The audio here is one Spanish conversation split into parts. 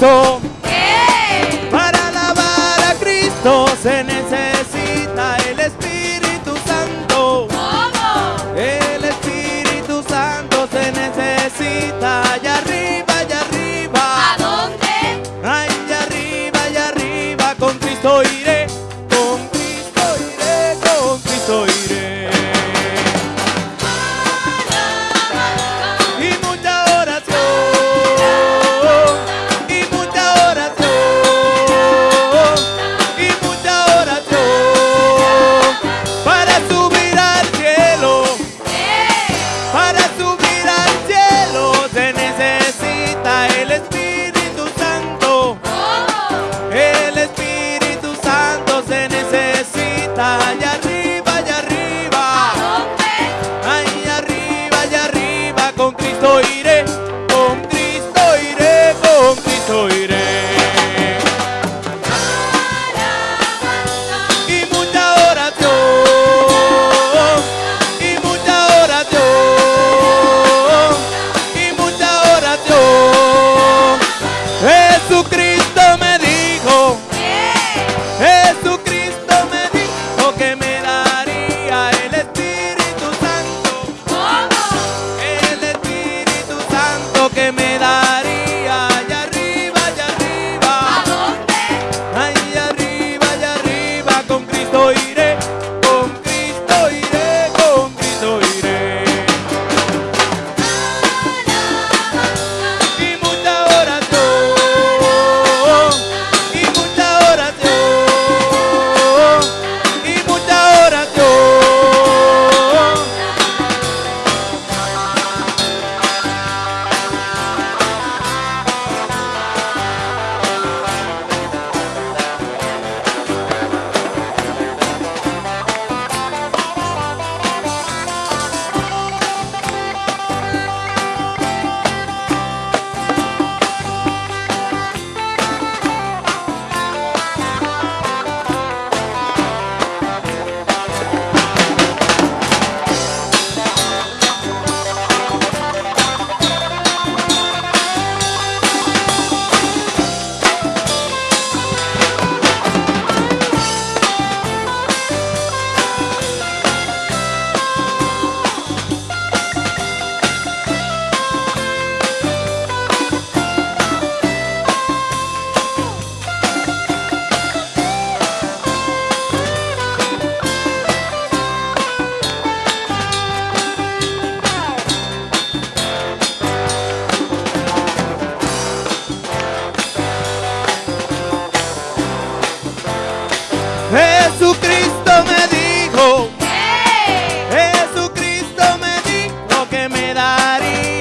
Cristo. ¡Eh! Para alabar a Cristo se necesita.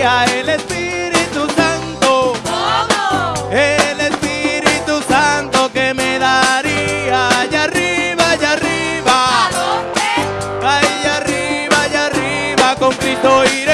el Espíritu Santo. El Espíritu Santo que me daría allá arriba, allá arriba. Allá arriba, allá arriba, con Cristo irá.